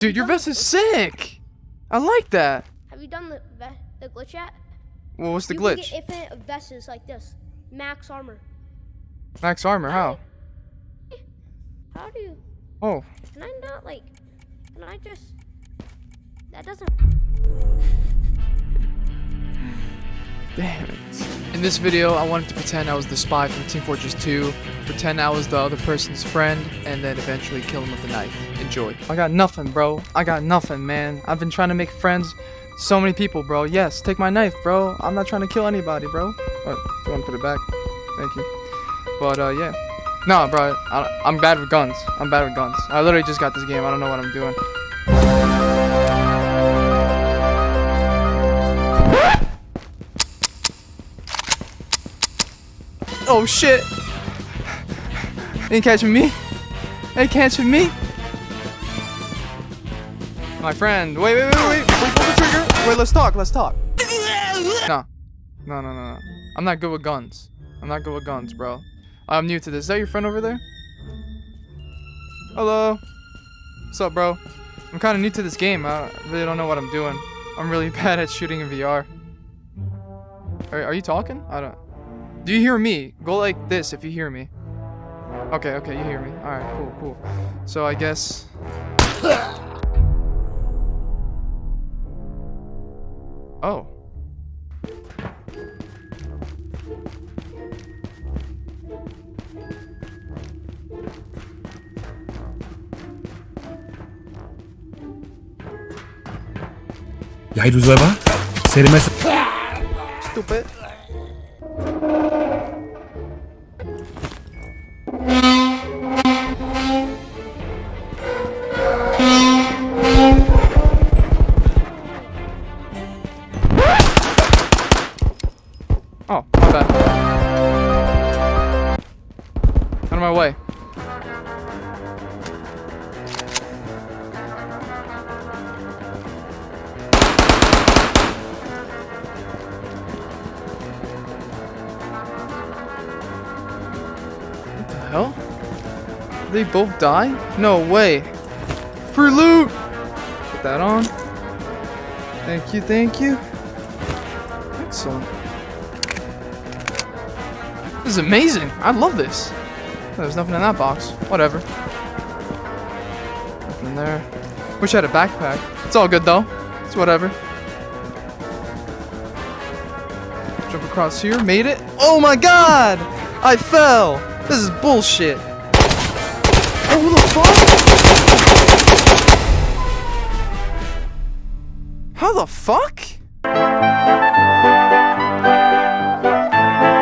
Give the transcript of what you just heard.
Dude, your vest is sick. I like that. Have you done the the glitch yet? Well, what's the you glitch? Can get infinite vests like this, max armor. Max armor, how? How do you? Oh, Can I not like? Can I just? That doesn't. damn it. In this video, I wanted to pretend I was the spy from Team Fortress 2, pretend I was the other person's friend, and then eventually kill him with a knife. Enjoy. I got nothing, bro. I got nothing, man. I've been trying to make friends. So many people, bro. Yes, take my knife, bro. I'm not trying to kill anybody, bro. If you want to put it back, thank you. But, uh, yeah. No, bro. I, I'm bad with guns. I'm bad with guns. I literally just got this game. I don't know what I'm doing. Oh shit! Ain't catching me. Ain't catching me. My friend. Wait, wait, wait, wait. Wait, pull the trigger. Wait, let's talk. Let's talk. No. No, no, no, no. I'm not good with guns. I'm not good with guns, bro. I'm new to this. Is that your friend over there? Hello. What's up, bro? I'm kind of new to this game. I really don't know what I'm doing. I'm really bad at shooting in VR. Are, are you talking? I don't... Do you hear me? Go like this if you hear me. Okay, okay, you hear me. Alright, cool, cool. So I guess... Oh. Ja, du selber? Say the message. Stupid. My. Out of my way. What the hell? Did they both die? No way. For loot! Put that on. Thank you, thank you. Excellent. This is amazing. I love this. There's nothing in that box. Whatever. Nothing in there. Wish I had a backpack. It's all good though. It's whatever. Jump across here. Made it. Oh my god! I fell! This is bullshit. Oh, who the fuck? How the fuck?